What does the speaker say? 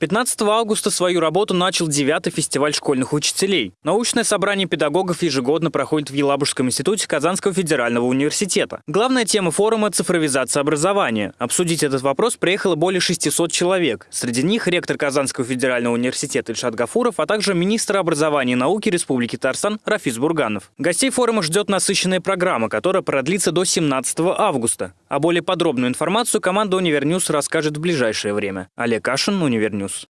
15 августа свою работу начал 9 фестиваль школьных учителей. Научное собрание педагогов ежегодно проходит в Елабужском институте Казанского федерального университета. Главная тема форума – цифровизация образования. Обсудить этот вопрос приехало более 600 человек. Среди них ректор Казанского федерального университета Ильшат Гафуров, а также министр образования и науки Республики Татарстан Рафис Бурганов. Гостей форума ждет насыщенная программа, которая продлится до 17 августа. А более подробную информацию команда «Univer News» расскажет в ближайшее время. Олег Кашин, «Univer News».